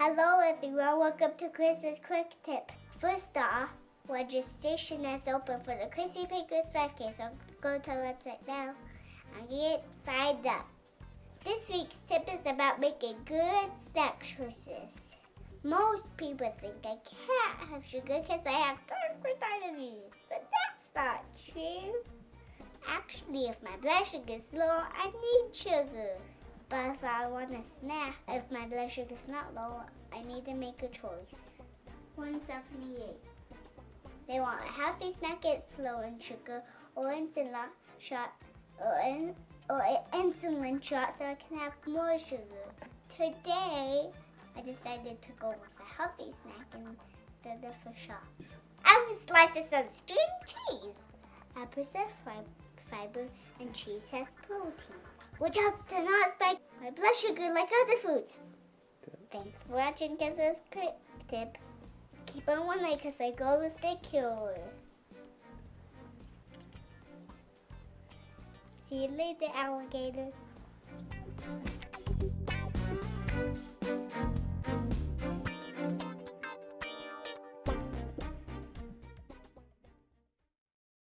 Hello everyone, welcome to Chris's Quick Tip. First off, registration is open for the Chrissy Pickers 5K, so go to our website now and get signed up. This week's tip is about making good snack choices. Most people think I can't have sugar because I have 30% of but that's not true. Actually, if my blood sugar is low, I need sugar. But if I want a snack, if my blood sugar is not low, I need to make a choice. 178. They want a healthy snack that's low in sugar or insulin shot or, in, or an insulin shot so I can have more sugar. Today, I decided to go with a healthy snack instead of a shot. I would slice some string cheese. Apples are fiber and cheese has protein which helps to not spike my blood sugar like other foods. Thanks for watching Chris's Quick Tip. Keep on one eye because I go to stay cured. See you later, alligator.